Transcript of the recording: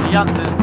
的样子。